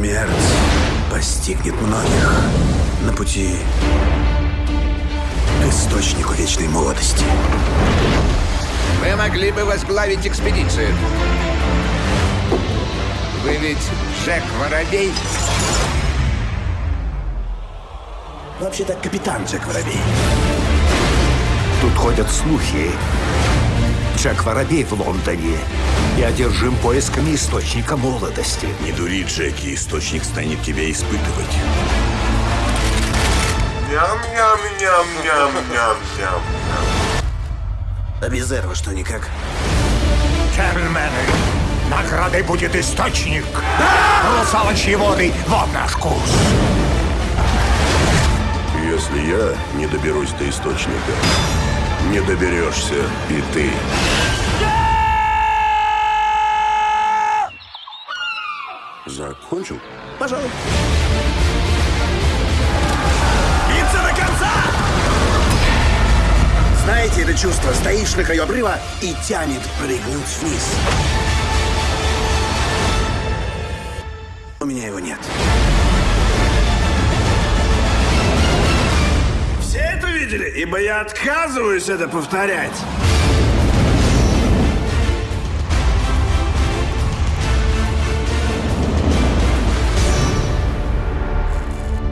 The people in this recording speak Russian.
Смерть постигнет многих на пути к источнику вечной молодости. Вы могли бы возглавить экспедицию. Вы ведь Джек Воробей? Вообще-то капитан Джек Воробей. Тут ходят слухи. Джек Воробей в Лондоне и одержим поисками источника молодости. Не дури, Джеки, источник станет тебя испытывать. Ням-ням-ням-ням-ням-ням. А без этого что, никак? Джентльмены, наградой будет источник. Русалочьи воды, вот наш курс. Если я не доберусь до источника, не доберешься и ты. Закончил? Пожалуй. Биться до конца! Знаете это чувство? Стоишь на краю обрыва и тянет прыгнуть вниз. У меня его нет. Видели? Ибо я отказываюсь это повторять.